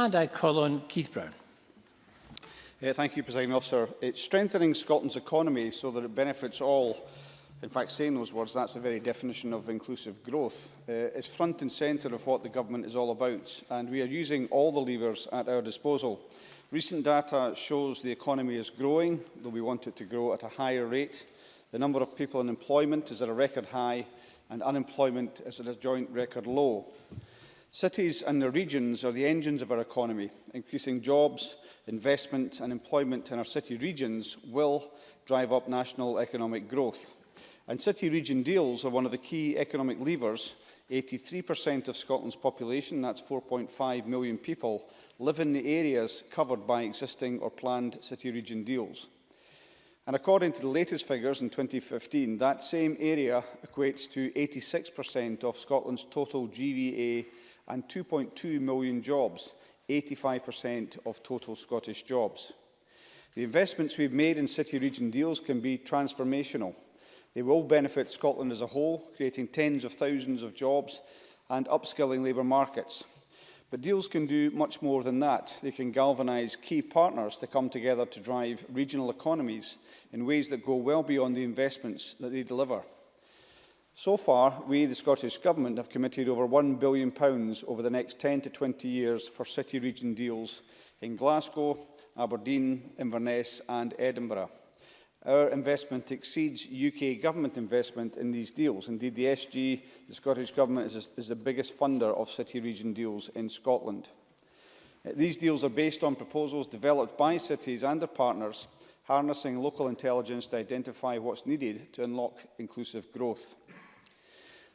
And I call on Keith Brown. Yeah, uh, thank you, President Officer. It's strengthening Scotland's economy so that it benefits all. In fact, saying those words, that's the very definition of inclusive growth. Uh, it's front and centre of what the government is all about, and we are using all the levers at our disposal. Recent data shows the economy is growing, though we want it to grow at a higher rate. The number of people in employment is at a record high, and unemployment is at a joint record low. Cities and their regions are the engines of our economy. Increasing jobs, investment and employment in our city regions will drive up national economic growth. And city-region deals are one of the key economic levers 83% of Scotland's population, that's 4.5 million people, live in the areas covered by existing or planned city-region deals. And according to the latest figures in 2015, that same area equates to 86% of Scotland's total GVA and 2.2 million jobs, 85% of total Scottish jobs. The investments we've made in city-region deals can be transformational. They will benefit Scotland as a whole, creating tens of thousands of jobs and upskilling labour markets. But deals can do much more than that. They can galvanise key partners to come together to drive regional economies in ways that go well beyond the investments that they deliver. So far, we, the Scottish Government, have committed over £1 billion over the next 10 to 20 years for city-region deals in Glasgow, Aberdeen, Inverness and Edinburgh. Our investment exceeds UK government investment in these deals. Indeed, the SG, the Scottish Government, is, is the biggest funder of city region deals in Scotland. Uh, these deals are based on proposals developed by cities and their partners, harnessing local intelligence to identify what's needed to unlock inclusive growth.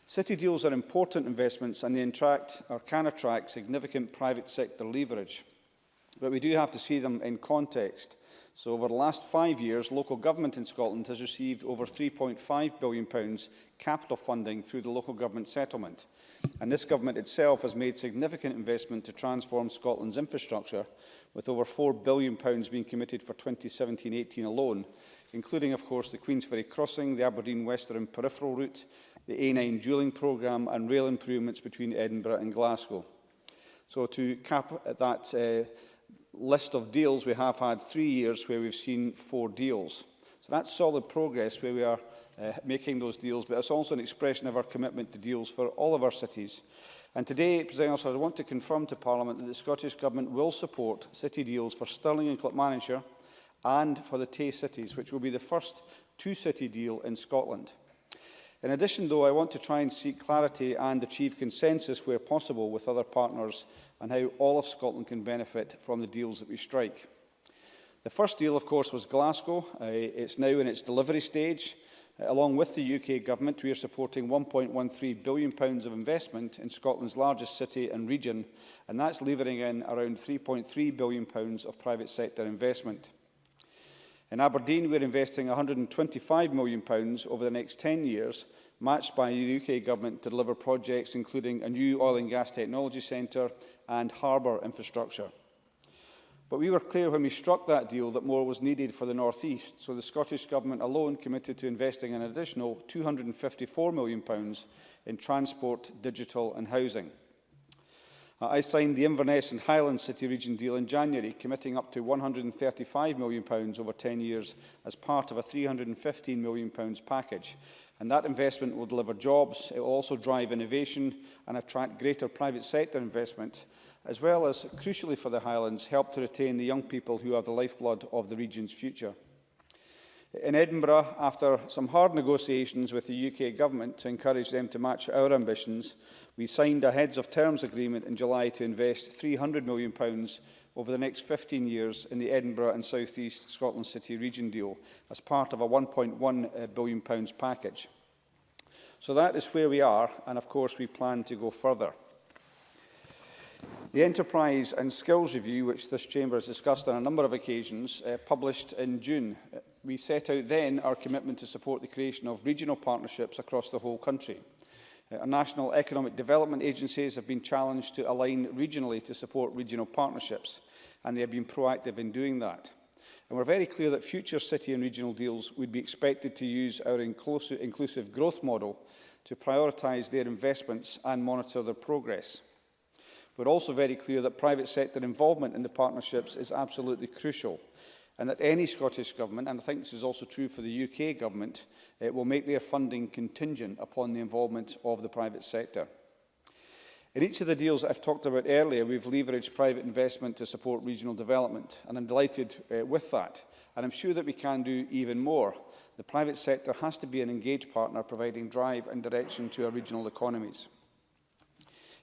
City deals are important investments and they attract or can attract significant private sector leverage. But we do have to see them in context So over the last five years, local government in Scotland has received over £3.5 billion capital funding through the local government settlement. And this government itself has made significant investment to transform Scotland's infrastructure, with over £4 billion being committed for 2017-18 alone, including, of course, the Queensferry Crossing, the Aberdeen Western Peripheral Route, the A9 dueling programme and rail improvements between Edinburgh and Glasgow. So to cap that uh, list of deals, we have had three years where we've seen four deals. So that's solid progress where we are uh, making those deals, but it's also an expression of our commitment to deals for all of our cities. And today, President Officer, I want to confirm to Parliament that the Scottish Government will support city deals for Stirling and Clipmanager and for the Tay cities, which will be the first two-city deal in Scotland. In addition, though, I want to try and seek clarity and achieve consensus where possible with other partners on how all of Scotland can benefit from the deals that we strike. The first deal, of course, was Glasgow. Uh, it's now in its delivery stage. Uh, along with the UK Government, we are supporting £1.13 billion pounds of investment in Scotland's largest city and region, and that's levering in around £3.3 billion pounds of private sector investment. In Aberdeen, we're investing £125 million over the next 10 years, matched by the UK Government to deliver projects including a new oil and gas technology centre and harbour infrastructure. But we were clear when we struck that deal that more was needed for the North East, so the Scottish Government alone committed to investing an additional £254 million in transport, digital and housing. I signed the Inverness and Highland City Region deal in January, committing up to £135 million pounds over 10 years as part of a £315 million pounds package. And that investment will deliver jobs, it will also drive innovation and attract greater private sector investment, as well as, crucially for the Highlands, help to retain the young people who are the lifeblood of the region's future in Edinburgh after some hard negotiations with the UK government to encourage them to match our ambitions. We signed a heads of terms agreement in July to invest £300 million over the next 15 years in the Edinburgh and South East Scotland City Region deal as part of a £1.1 uh, billion package. So that is where we are, and of course we plan to go further. The Enterprise and Skills Review, which this chamber has discussed on a number of occasions, uh, published in June, uh, We set out then our commitment to support the creation of regional partnerships across the whole country. Uh, our national economic development agencies have been challenged to align regionally to support regional partnerships, and they have been proactive in doing that. And we're very clear that future city and regional deals would be expected to use our inclusive growth model to prioritise their investments and monitor their progress. We're also very clear that private sector involvement in the partnerships is absolutely crucial – and that any Scottish Government, and I think this is also true for the UK Government, it will make their funding contingent upon the involvement of the private sector. In each of the deals I've talked about earlier, we've leveraged private investment to support regional development, and I'm delighted uh, with that. And I'm sure that we can do even more. The private sector has to be an engaged partner, providing drive and direction to our regional economies.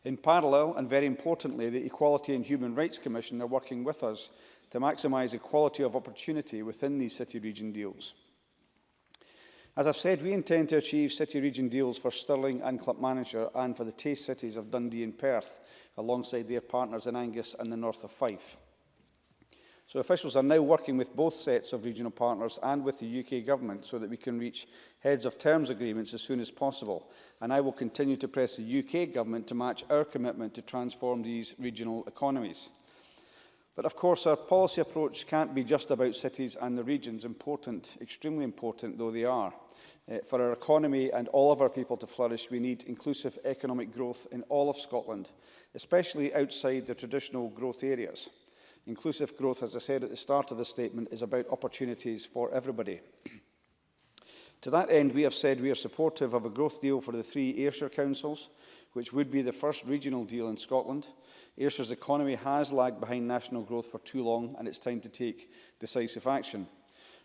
In parallel, and very importantly, the Equality and Human Rights Commission are working with us to maximise equality of opportunity within these city-region deals. As I've said, we intend to achieve city-region deals for Stirling and Clipmanager and for the taste cities of Dundee and Perth, alongside their partners in Angus and the north of Fife. So officials are now working with both sets of regional partners and with the UK Government so that we can reach heads of terms agreements as soon as possible. And I will continue to press the UK Government to match our commitment to transform these regional economies. But of course, our policy approach can't be just about cities and the regions, important, extremely important though they are. Uh, for our economy and all of our people to flourish, we need inclusive economic growth in all of Scotland, especially outside the traditional growth areas. Inclusive growth, as I said at the start of the statement, is about opportunities for everybody. to that end, we have said we are supportive of a growth deal for the three Ayrshire councils, which would be the first regional deal in Scotland, Ayrshire's economy has lagged behind national growth for too long and it's time to take decisive action.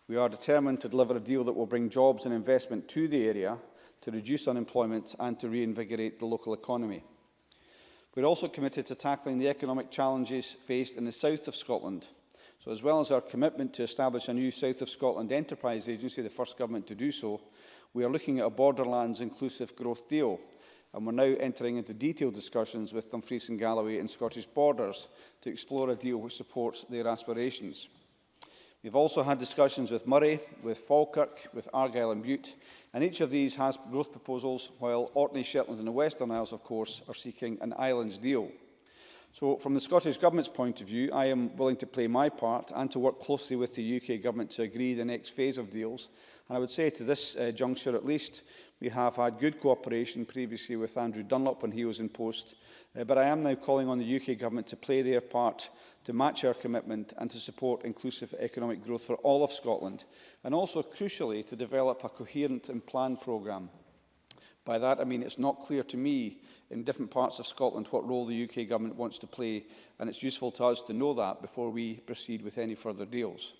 We are determined to deliver a deal that will bring jobs and investment to the area, to reduce unemployment and to reinvigorate the local economy. We are also committed to tackling the economic challenges faced in the south of Scotland. So as well as our commitment to establish a new South of Scotland Enterprise Agency, the first government to do so, we are looking at a borderlands inclusive growth deal and we're now entering into detailed discussions with Dumfries and Galloway and Scottish Borders to explore a deal which supports their aspirations. We've also had discussions with Murray, with Falkirk, with Argyll and Butte, and each of these has growth proposals, while Orkney, Shetland and the Western Isles, of course, are seeking an islands deal. So, from the Scottish Government's point of view, I am willing to play my part and to work closely with the UK Government to agree the next phase of deals And I would say to this uh, juncture at least, we have had good cooperation previously with Andrew Dunlop when he was in post, uh, but I am now calling on the UK Government to play their part to match our commitment and to support inclusive economic growth for all of Scotland, and also, crucially, to develop a coherent and planned programme. By that, I mean it's not clear to me in different parts of Scotland what role the UK Government wants to play, and it's useful to us to know that before we proceed with any further deals.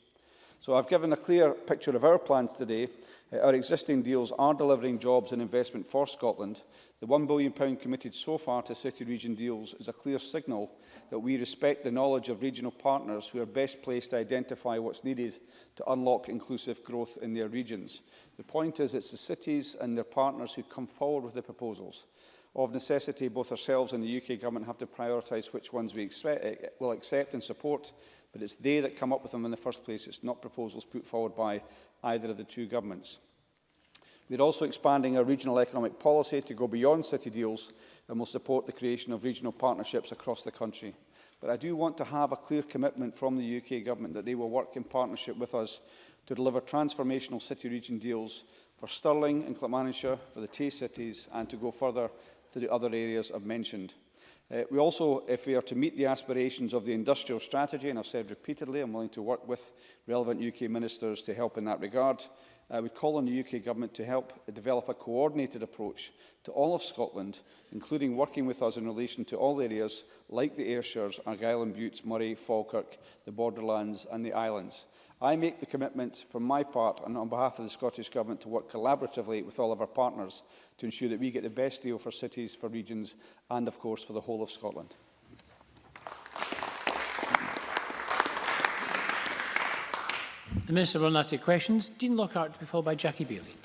So I've given a clear picture of our plans today. Uh, our existing deals are delivering jobs and investment for Scotland. The £1 billion committed so far to city region deals is a clear signal that we respect the knowledge of regional partners who are best placed to identify what's needed to unlock inclusive growth in their regions. The point is it's the cities and their partners who come forward with the proposals. Of necessity, both ourselves and the UK Government have to prioritise which ones we expect, eh, will accept and support But it's they that come up with them in the first place. It's not proposals put forward by either of the two governments. We're also expanding our regional economic policy to go beyond city deals and will support the creation of regional partnerships across the country. But I do want to have a clear commitment from the UK Government that they will work in partnership with us to deliver transformational city-region deals for Stirling and Clackmannshire, for the Tay cities, and to go further to the other areas I've mentioned. Uh, we also, if we are to meet the aspirations of the industrial strategy, and I've said repeatedly, I'm willing to work with relevant UK ministers to help in that regard, I uh, would call on the UK Government to help develop a coordinated approach to all of Scotland, including working with us in relation to all areas like the Ayrshires, Argyll and Buttes, Murray, Falkirk, the borderlands and the islands. I make the commitment from my part and on behalf of the Scottish Government to work collaboratively with all of our partners to ensure that we get the best deal for cities, for regions and, of course, for the whole of Scotland. The Minister will now take questions. Dean Lockhart to be followed by Jackie Bailey.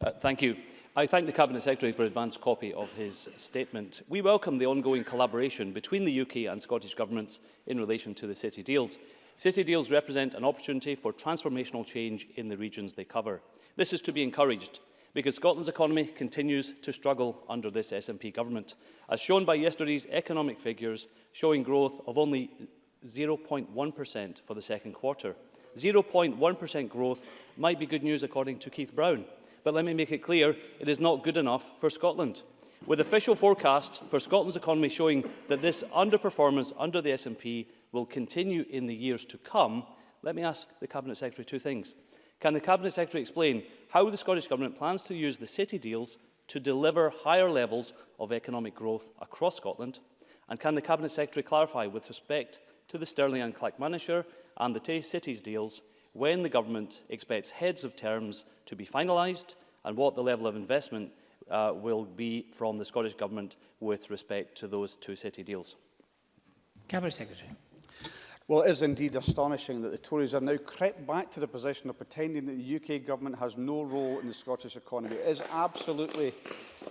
Uh, thank you. I thank the Cabinet Secretary for an advance copy of his statement. We welcome the ongoing collaboration between the UK and Scottish governments in relation to the city deals. City deals represent an opportunity for transformational change in the regions they cover. This is to be encouraged because Scotland's economy continues to struggle under this SNP government, as shown by yesterday's economic figures showing growth of only 0.1% for the second quarter. 0.1% growth might be good news according to Keith Brown, but let me make it clear it is not good enough for Scotland. With official forecasts for Scotland's economy showing that this underperformance under the SNP will continue in the years to come, let me ask the Cabinet Secretary two things. Can the Cabinet Secretary explain how the Scottish Government plans to use the city deals to deliver higher levels of economic growth across Scotland? And can the Cabinet Secretary clarify with respect to the Stirling and Clackmannshire and the Tay Cities deals when the Government expects heads of terms to be finalised and what the level of investment uh, will be from the Scottish Government with respect to those two city deals? Cabinet Secretary. Well, it is indeed astonishing that the Tories are now crept back to the position of pretending that the UK government has no role in the Scottish economy. It is absolutely...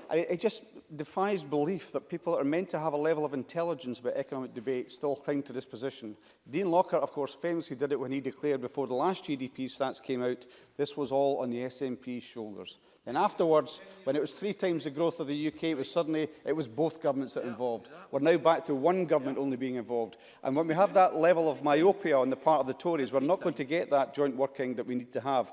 I mean, it just defies belief that people that are meant to have a level of intelligence about economic debate still cling to this position. Dean Lockhart, of course, famously did it when he declared before the last GDP stats came out, this was all on the SNP's shoulders. Then afterwards, when it was three times the growth of the UK, it was suddenly it was both governments that were involved. We're now back to one government only being involved. And when we have that level of myopia on the part of the Tories, we're not going to get that joint working that we need to have.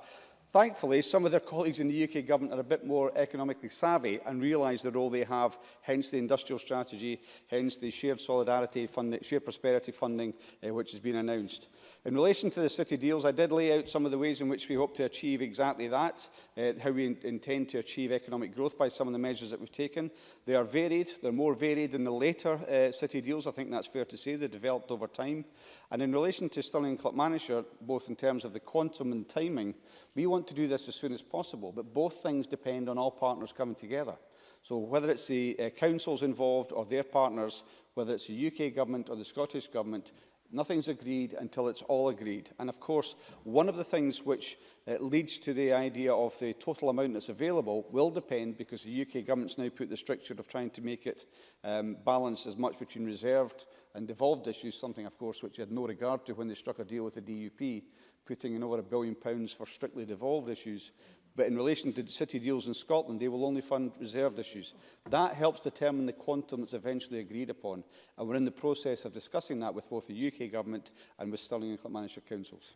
Thankfully, some of their colleagues in the UK government are a bit more economically savvy and realise the role they have, hence the industrial strategy, hence the shared solidarity funding, shared prosperity funding, uh, which has been announced. In relation to the city deals, I did lay out some of the ways in which we hope to achieve exactly that, uh, how we in intend to achieve economic growth by some of the measures that we've taken. They are varied. They're more varied in the later uh, city deals. I think that's fair to say. They developed over time. And in relation to Stirling and Clubmanager, both in terms of the quantum and timing, we want to do this as soon as possible. But both things depend on all partners coming together. So whether it's the uh, councils involved or their partners, whether it's the UK government or the Scottish government, Nothing's agreed until it's all agreed. And of course, one of the things which uh, leads to the idea of the total amount that's available will depend, because the UK government's now put the stricture of trying to make it um, balanced as much between reserved and devolved issues, something, of course, which had no regard to when they struck a deal with the DUP, putting in over a billion pounds for strictly devolved issues but in relation to city deals in Scotland, they will only fund reserved issues. That helps determine the quantum that's eventually agreed upon, and we're in the process of discussing that with both the UK Government and with Stirling and Clantmanshire Councils.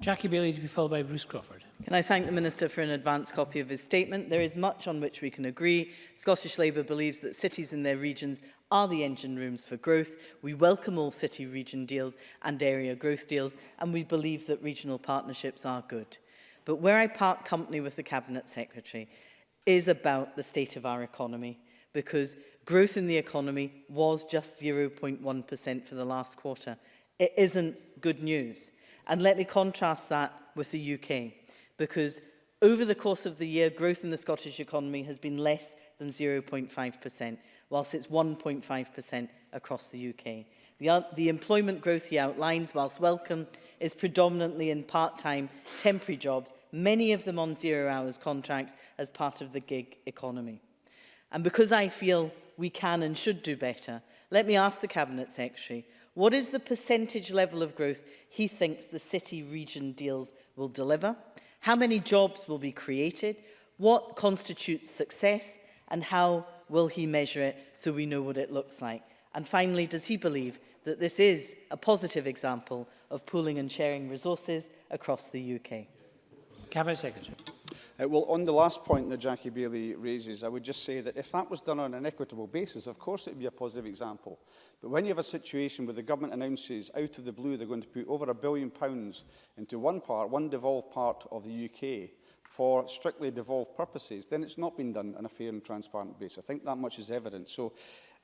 Jackie Bailey to be followed by Bruce Crawford. Can I thank the Minister for an advance copy of his statement? There is much on which we can agree. Scottish Labour believes that cities in their regions are the engine rooms for growth. We welcome all city region deals and area growth deals, and we believe that regional partnerships are good. But where I part company with the Cabinet Secretary is about the state of our economy because growth in the economy was just 0.1% for the last quarter. It isn't good news. And let me contrast that with the UK because over the course of the year, growth in the Scottish economy has been less than 0.5%, whilst it's 1.5% across the UK. The, the employment growth he outlines, whilst welcome, is predominantly in part-time temporary jobs, many of them on zero hours contracts as part of the gig economy. And because I feel we can and should do better, let me ask the Cabinet Secretary, what is the percentage level of growth he thinks the city region deals will deliver? How many jobs will be created? What constitutes success? And how will he measure it so we know what it looks like? And finally, does he believe that this is a positive example of pooling and sharing resources across the UK? Cabinet Secretary. Uh, well, on the last point that Jackie Bailey raises, I would just say that if that was done on an equitable basis, of course it would be a positive example. But when you have a situation where the government announces out of the blue they're going to put over a billion pounds into one part, one devolved part of the UK, for strictly devolved purposes, then it's not been done on a fair and transparent basis. I think that much is evident. So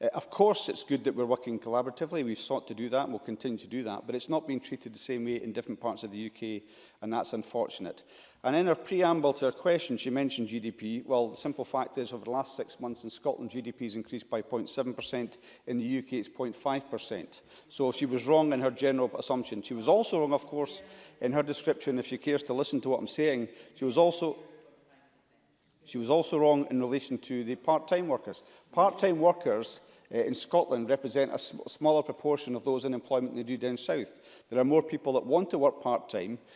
Uh, of course, it's good that we're working collaboratively. We've sought to do that and we'll continue to do that, but it's not being treated the same way in different parts of the UK, and that's unfortunate. And in her preamble to her question, she mentioned GDP. Well, the simple fact is, over the last six months in Scotland, GDP has increased by 0.7%. In the UK, it's 0.5%. So she was wrong in her general assumption. She was also wrong, of course, in her description, if she cares to listen to what I'm saying. She was also She was also wrong in relation to the part-time workers. Part-time workers uh, in Scotland represent a sm smaller proportion of those in employment than they do down south. There are more people that want to work part-time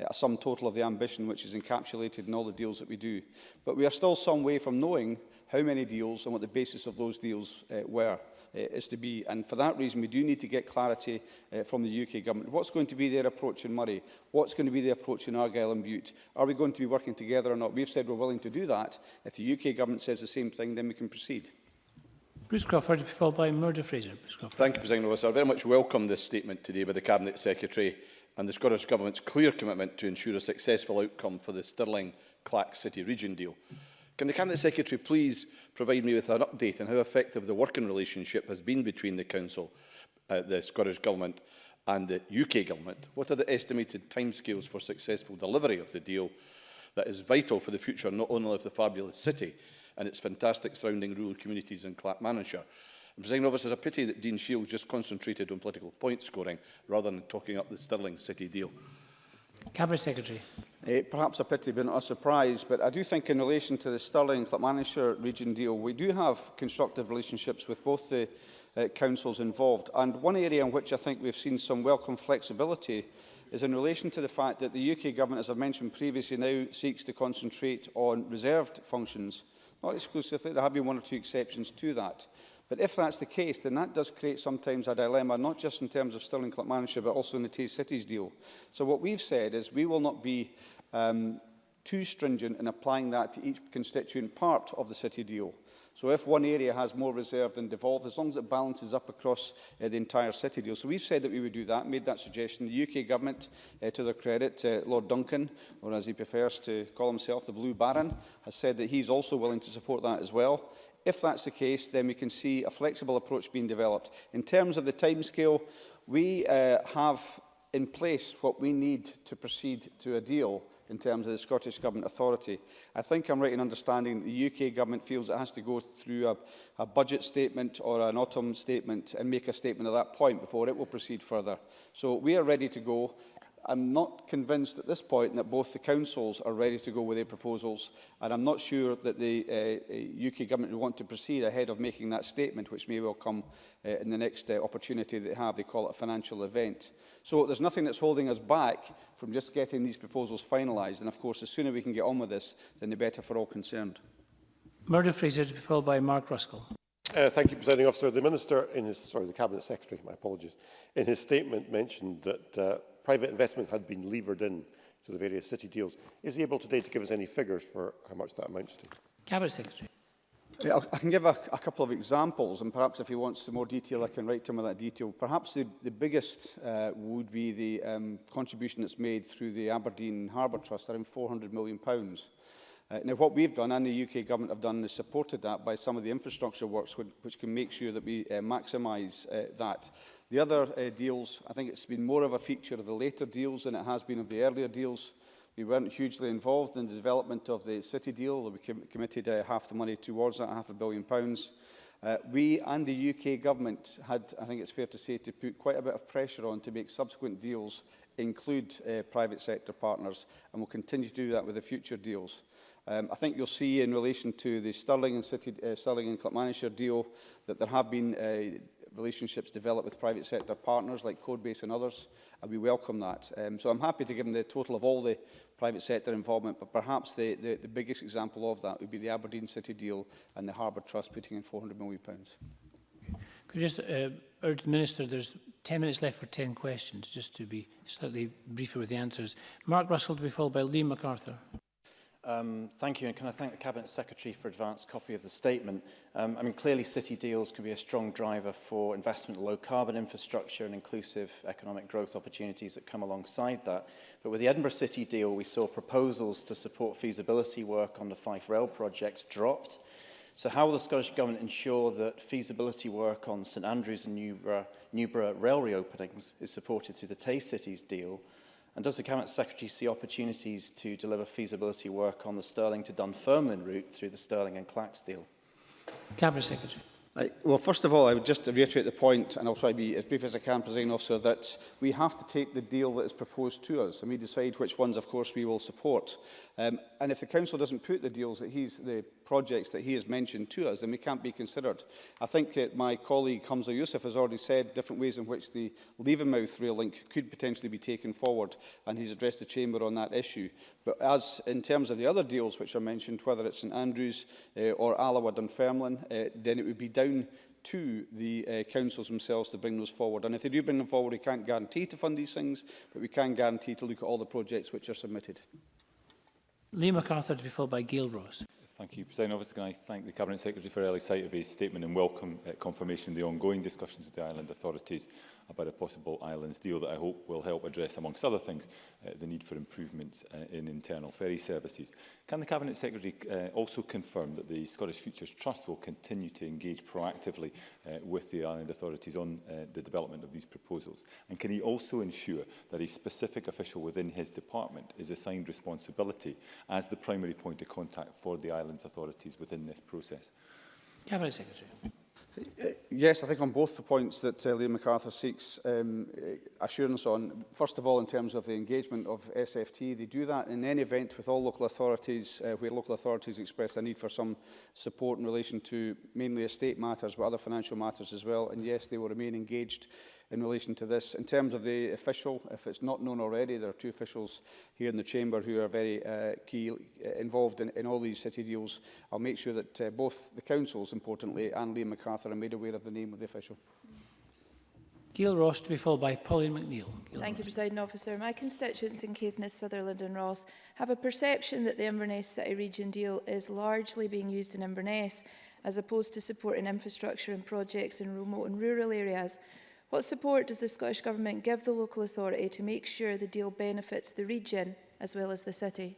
uh, a sum total of the ambition which is encapsulated in all the deals that we do. But we are still some way from knowing how many deals and what the basis of those deals uh, were. Uh, is to be. And for that reason, we do need to get clarity uh, from the UK government. What's going to be their approach in Murray? What's going to be the approach in Argyll and Butte? Are we going to be working together or not? We've said we're willing to do that. If the UK government says the same thing, then we can proceed. Bruce Crawford, followed by Murder Fraser. Bruce Thank you, President Officer. I very much welcome this statement today by the Cabinet Secretary and the Scottish Government's clear commitment to ensure a successful outcome for the Stirling-Clack City Region deal. Mm -hmm. Can the Cabinet Secretary please provide me with an update on how effective the working relationship has been between the Council, uh, the Scottish Government and the UK Government? What are the estimated timescales for successful delivery of the deal that is vital for the future not only of the fabulous city and its fantastic surrounding rural communities in I'm saying, obviously, it's a pity that Dean Shields just concentrated on political point scoring rather than talking up the Stirling City deal. Cabinet Secretary. Uh, perhaps a pity but not a surprise, but I do think in relation to the Stirling Clapmanshire region deal, we do have constructive relationships with both the uh, councils involved. And one area in which I think we've seen some welcome flexibility is in relation to the fact that the UK government, as I've mentioned previously, now seeks to concentrate on reserved functions. Not exclusively, there have been one or two exceptions to that. But if that's the case, then that does create sometimes a dilemma, not just in terms of Stirling Manager, but also in the Tay Cities deal. So what we've said is we will not be um, too stringent in applying that to each constituent part of the city deal. So if one area has more reserved and devolved, as long as it balances up across uh, the entire city deal. So we've said that we would do that, made that suggestion. The UK government, uh, to their credit, uh, Lord Duncan, or as he prefers to call himself, the Blue Baron, has said that he's also willing to support that as well. If that's the case, then we can see a flexible approach being developed. In terms of the timescale, we uh, have in place what we need to proceed to a deal in terms of the Scottish Government authority. I think I'm right in understanding the UK Government feels it has to go through a, a budget statement or an autumn statement and make a statement at that point before it will proceed further. So we are ready to go. I'm not convinced at this point that both the councils are ready to go with their proposals, and I'm not sure that the uh, UK uh, government want to proceed ahead of making that statement, which may well come uh, in the next uh, opportunity they have. They call it a financial event. So there's nothing that's holding us back from just getting these proposals finalized and of course, the sooner we can get on with this, then the better for all concerned. Murder Fraser to be followed by Mark Ruskell. Uh, thank you, Presiding Officer. The Minister, in his, sorry, the Cabinet Secretary, my apologies, in his statement mentioned that uh, private investment had been levered in to the various city deals. Is he able today to give us any figures for how much that amounts to? Cabinet Secretary. I can give a, a couple of examples, and perhaps if he wants some more detail, I can write to him with that detail. Perhaps the, the biggest uh, would be the um, contribution that's made through the Aberdeen Harbour Trust, around £400 million. Pounds. Uh, now, what we've done, and the UK government have done, is supported that by some of the infrastructure works, which, which can make sure that we uh, maximise uh, that. The other uh, deals, I think it's been more of a feature of the later deals than it has been of the earlier deals. We weren't hugely involved in the development of the city deal. We com committed uh, half the money towards that, half a billion pounds. Uh, we and the UK government had, I think it's fair to say, to put quite a bit of pressure on to make subsequent deals include uh, private sector partners, and we'll continue to do that with the future deals. Um, I think you'll see in relation to the Stirling and, City, uh, Stirling and Clackmannshire deal that there have been uh, relationships developed with private sector partners like Codebase and others, and we welcome that. Um, so I'm happy to give them the total of all the private sector involvement, but perhaps the, the, the biggest example of that would be the Aberdeen City deal and the Harbour Trust putting in £400 million. Could you just uh, urge the Minister, there's 10 minutes left for 10 questions, just to be slightly briefer with the answers. Mark Russell to be followed by Lee MacArthur. Um, thank you, and can I thank the Cabinet Secretary for advance copy of the statement. Um, I mean, clearly city deals can be a strong driver for investment in low-carbon infrastructure and inclusive economic growth opportunities that come alongside that. But with the Edinburgh City deal, we saw proposals to support feasibility work on the Fife Rail projects dropped. So how will the Scottish Government ensure that feasibility work on St Andrews and Newborough, Newborough rail reopenings is supported through the Tay Cities deal And does the Cabinet Secretary see opportunities to deliver feasibility work on the Stirling to Dunfermline route through the Stirling and deal? Cabinet Secretary. I, well, first of all, I would just reiterate the point, and I'll try to be as brief as I can, President Officer, that we have to take the deal that is proposed to us, and we decide which ones, of course, we will support. Um, and if the Council doesn't put the deals that he's, the projects that he has mentioned to us, then we can't be considered. I think uh, my colleague Hamza Youssef has already said different ways in which the Levermouth rail link could potentially be taken forward, and he's addressed the Chamber on that issue. But as in terms of the other deals which are mentioned, whether it's St Andrews uh, or Alawa Dunfermline, uh, then it would be down to the uh, councils themselves to bring those forward. And if they do bring them forward, we can't guarantee to fund these things, but we can guarantee to look at all the projects which are submitted. Lee MacArthur to be followed by Gail Ross. Thank you, President Obviously, Can I thank the Cabinet Secretary for early sight of his statement and welcome uh, confirmation of the ongoing discussions with the island authorities about a possible islands deal that I hope will help address, amongst other things, uh, the need for improvements uh, in internal ferry services. Can the Cabinet Secretary uh, also confirm that the Scottish Futures Trust will continue to engage proactively uh, with the island authorities on uh, the development of these proposals? And can he also ensure that a specific official within his department is assigned responsibility as the primary point of contact for the island relevant authorities within this process. Cabinet Secretary. Uh, yes, I think on both the points that uh, Liam MacArthur seeks um, uh, assurance on. First of all, in terms of the engagement of SFT, they do that in any event with all local authorities, uh, where local authorities express a need for some support in relation to mainly estate matters, but other financial matters as well. And yes, they will remain engaged in relation to this. In terms of the official, if it's not known already, there are two officials here in the Chamber who are very uh, key, uh, involved in, in all these city deals. I'll make sure that uh, both the councils, importantly, and Liam MacArthur are made aware of the name of the official. Gail Ross to be followed by Pauline McNeill. Gail Thank Ross. you, President Officer. My constituents in Caithness, Sutherland and Ross have a perception that the Inverness City Region deal is largely being used in Inverness as opposed to supporting infrastructure and projects in remote and rural areas What support does the Scottish Government give the local authority to make sure the deal benefits the region as well as the city?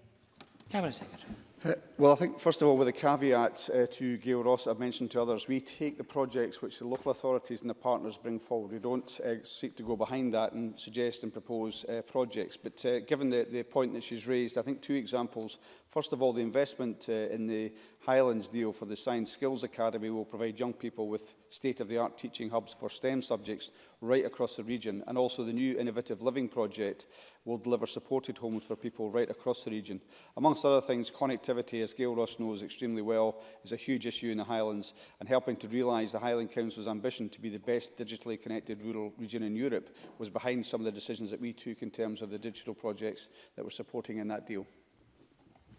Cabinet Secretary. Uh, well, I think, first of all, with a caveat uh, to Gail Ross, I've mentioned to others, we take the projects which the local authorities and the partners bring forward. We don't uh, seek to go behind that and suggest and propose uh, projects. But uh, given the, the point that she's raised, I think two examples First of all, the investment uh, in the Highlands deal for the Science Skills Academy will provide young people with state-of-the-art teaching hubs for STEM subjects right across the region. And also the new Innovative Living project will deliver supported homes for people right across the region. Amongst other things, connectivity, as Gail Ross knows extremely well, is a huge issue in the Highlands and helping to realise the Highland Council's ambition to be the best digitally connected rural region in Europe was behind some of the decisions that we took in terms of the digital projects that we're supporting in that deal.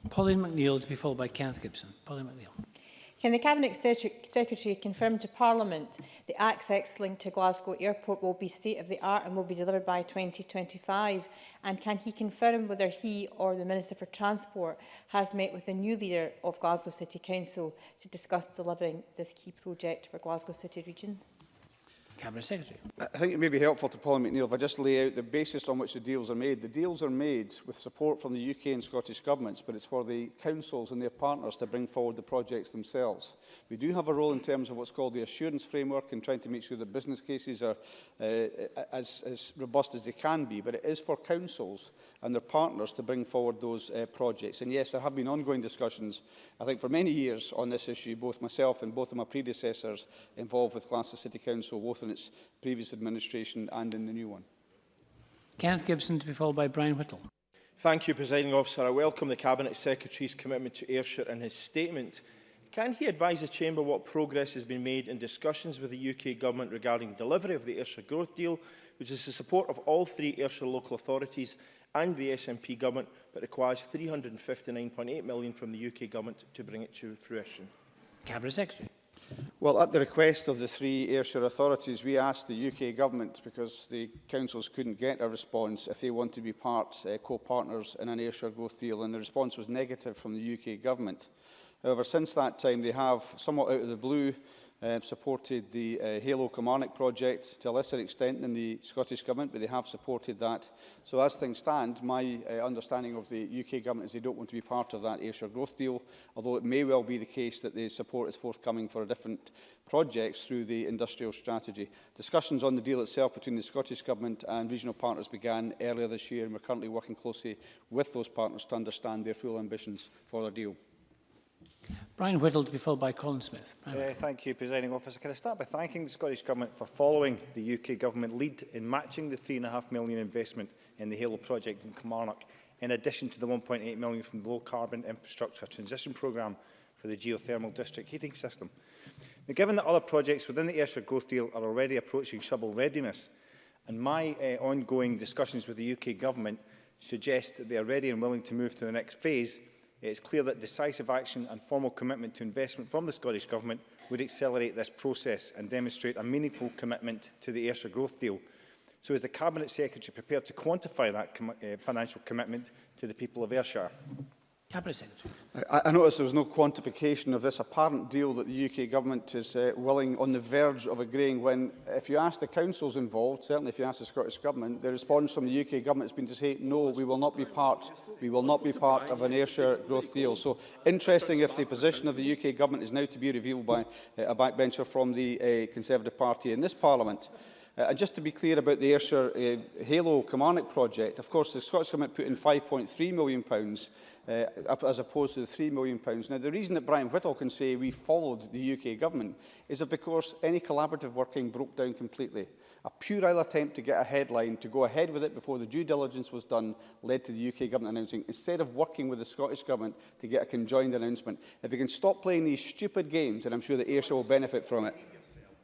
Pauline McNeill to be followed by Kenneth Gibson. Pauline McNeill. Can the Cabinet Secretary confirm to Parliament the access link to Glasgow Airport will be state-of-the-art and will be delivered by 2025? And can he confirm whether he or the Minister for Transport has met with the new leader of Glasgow City Council to discuss delivering this key project for Glasgow City Region? Cabinet Secretary. I think it may be helpful to Paul McNeill if I just lay out the basis on which the deals are made. The deals are made with support from the UK and Scottish governments, but it's for the councils and their partners to bring forward the projects themselves. We do have a role in terms of what's called the assurance framework and trying to make sure the business cases are uh, as, as robust as they can be, but it is for councils and their partners to bring forward those uh, projects. And yes, there have been ongoing discussions, I think for many years on this issue, both myself and both of my predecessors involved with Glasgow City Council, both in its previous administration and in the new one. Kenneth Gibson to be followed by Brian Whittle. Thank you, Presiding Officer. I welcome the Cabinet Secretary's commitment to Ayrshire and his statement. Can he advise the Chamber what progress has been made in discussions with the UK Government regarding delivery of the Ayrshire Growth Deal, which is the support of all three Ayrshire local authorities and the SNP Government, but requires £359.8 million from the UK Government to bring it to fruition? Cabinet Secretary. Well, at the request of the three Ayrshire authorities, we asked the UK government, because the councils couldn't get a response, if they want to be part uh, co-partners in an Ayrshire growth deal, and the response was negative from the UK government. However, since that time, they have, somewhat out of the blue, um, supported the uh, Halo Kilmarnock project to a lesser extent than the Scottish Government, but they have supported that. So as things stand, my uh, understanding of the UK Government is they don't want to be part of that Ayrshire Growth Deal, although it may well be the case that the support is forthcoming for a different projects through the industrial strategy. Discussions on the deal itself between the Scottish Government and regional partners began earlier this year, and we're currently working closely with those partners to understand their full ambitions for the deal. Brian Whittle to be followed by Colin Smith. Brian. Uh, thank you, Presiding Officer. Can I start by thanking the Scottish Government for following the UK Government lead in matching the £3.5 million investment in the Halo project in Kilmarnock, in addition to the £1.8 million from the Low Carbon Infrastructure Transition Programme for the Geothermal District Heating System. Now, given that other projects within the Ayrshire Growth Deal are already approaching shovel readiness, and my uh, ongoing discussions with the UK Government suggest that they are ready and willing to move to the next phase, It is clear that decisive action and formal commitment to investment from the Scottish Government would accelerate this process and demonstrate a meaningful commitment to the Ayrshire Growth Deal. So is the Cabinet Secretary prepared to quantify that com uh, eh, financial commitment to the people of Ayrshire? Cabinet Secretary. I, I noticed there was no quantification of this apparent deal that the UK Government is uh, willing on the verge of agreeing when, if you ask the councils involved, certainly if you ask the Scottish Government, the response from the UK Government has been to say, no, we will not be part, we will not be part of an Ayrshire growth deal. So interesting if the position of the UK Government is now to be revealed by uh, a backbencher from the uh, Conservative Party in this Parliament. Uh, and just to be clear about the Ayrshire uh, Halo Kilmarnock project, of course, the Scottish Government put in £5.3 million pounds, uh, as opposed to the £3 million. Pounds. Now, the reason that Brian Whittle can say we followed the UK Government is that because any collaborative working broke down completely. A puerile attempt to get a headline, to go ahead with it before the due diligence was done, led to the UK Government announcing, instead of working with the Scottish Government to get a conjoined announcement. If we can stop playing these stupid games, then I'm sure that Ayrshire will benefit from it.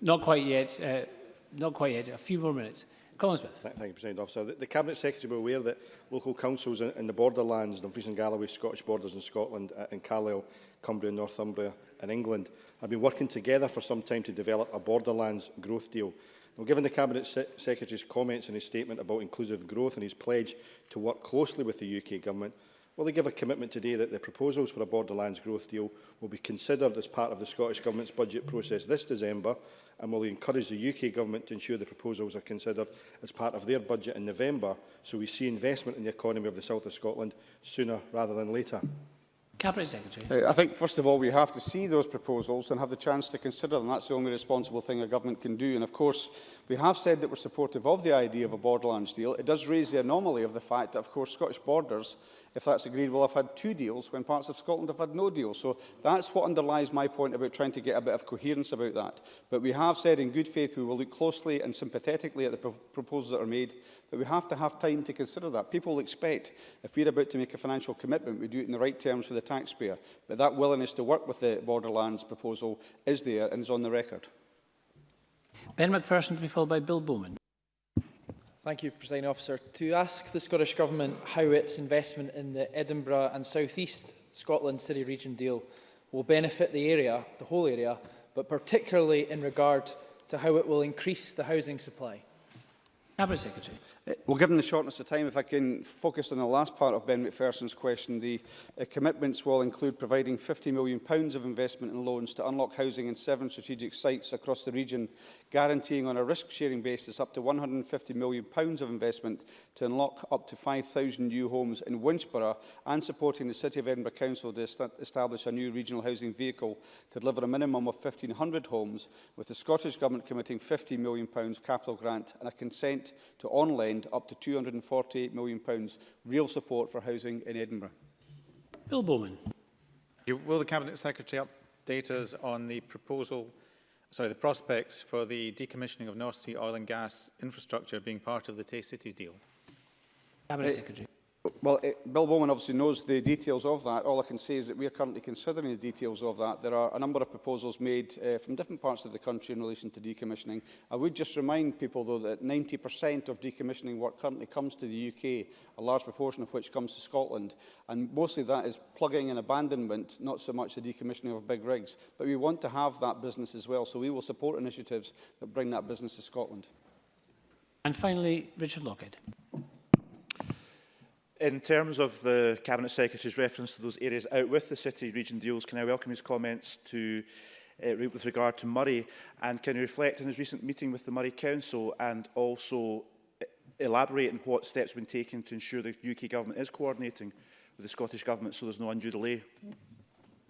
Not quite yet. Uh, not quite yet. A few more minutes. Colin Smith. Thank, thank you, President Officer. The, the Cabinet Secretary will be aware that local councils in, in the borderlands, Dumfries and Galloway, Scottish Borders in Scotland uh, and Carlisle, Cumbria Northumbria in England have been working together for some time to develop a borderlands growth deal. Now, given the Cabinet Se Secretary's comments in his statement about inclusive growth and his pledge to work closely with the UK Government, will they give a commitment today that the proposals for a borderlands growth deal will be considered as part of the Scottish Government's budget process this December and will they encourage the UK Government to ensure the proposals are considered as part of their budget in November so we see investment in the economy of the south of Scotland sooner rather than later? Cabinet Secretary. I think, first of all, we have to see those proposals and have the chance to consider them. That's the only responsible thing a government can do. And, of course, we have said that we're supportive of the idea of a borderlands deal. It does raise the anomaly of the fact that, of course, Scottish borders if that's agreed, will have had two deals when parts of Scotland have had no deal. So that's what underlies my point about trying to get a bit of coherence about that. But we have said in good faith we will look closely and sympathetically at the pro proposals that are made, but we have to have time to consider that. People expect if we're about to make a financial commitment, we do it in the right terms for the taxpayer. But that willingness to work with the Borderlands proposal is there and is on the record. Ben McPherson to be followed by Bill Bowman. Thank you, President Officer. To ask the Scottish Government how its investment in the Edinburgh and South East Scotland City Region deal will benefit the area, the whole area, but particularly in regard to how it will increase the housing supply. Cabinet Secretary. Well, given the shortness of time, if I can focus on the last part of Ben McPherson's question, the uh, commitments will include providing £50 million of investment and loans to unlock housing in seven strategic sites across the region, guaranteeing on a risk-sharing basis up to £150 million of investment to unlock up to 5,000 new homes in Winchborough and supporting the City of Edinburgh Council to est establish a new regional housing vehicle to deliver a minimum of 1,500 homes, with the Scottish Government committing £50 million capital grant and a consent to online extend up to £248 million real support for housing in Edinburgh. Bill Bowman. Will the Cabinet Secretary update us on the proposal, sorry, the prospects for the decommissioning of North Sea oil and gas infrastructure being part of the Tay Cities deal? Cabinet uh, Secretary. Well, it, Bill Bowman obviously knows the details of that. All I can say is that we are currently considering the details of that. There are a number of proposals made uh, from different parts of the country in relation to decommissioning. I would just remind people, though, that 90% of decommissioning work currently comes to the UK, a large proportion of which comes to Scotland. And mostly that is plugging and abandonment, not so much the decommissioning of big rigs. But we want to have that business as well, so we will support initiatives that bring that business to Scotland. And finally, Richard Lockhead. In terms of the Cabinet Secretary's reference to those areas out with the city region deals, can I welcome his comments to uh, with regard to Murray and can he reflect on his recent meeting with the Murray Council and also uh, elaborate on what steps have been taken to ensure the UK Government is coordinating with the Scottish Government so there's no undue delay?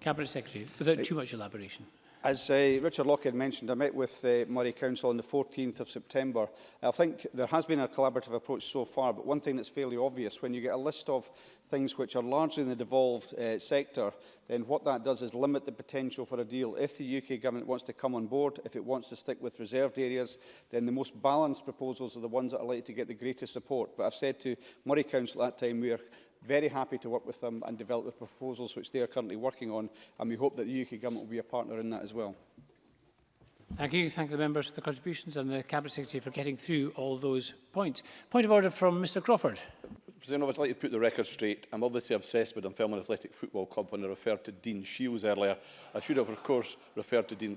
Cabinet Secretary, without too much elaboration. As uh, Richard Lockhead mentioned, I met with uh, Murray Council on the 14th of September. I think there has been a collaborative approach so far, but one thing that's fairly obvious, when you get a list of things which are largely in the devolved uh, sector, then what that does is limit the potential for a deal. If the UK government wants to come on board, if it wants to stick with reserved areas, then the most balanced proposals are the ones that are likely to get the greatest support. But I've said to Murray Council at that time, we are very happy to work with them and develop the proposals which they are currently working on, and we hope that the UK Government will be a partner in that as well. Thank you. Thank the members for the contributions and the Cabinet Secretary for getting through all those points. Point of order from Mr Crawford. President, I'd like to put the record straight. I'm obviously obsessed with Dunfermline Athletic Football Club when I referred to Dean Shields earlier. I should have, of course, referred to Dean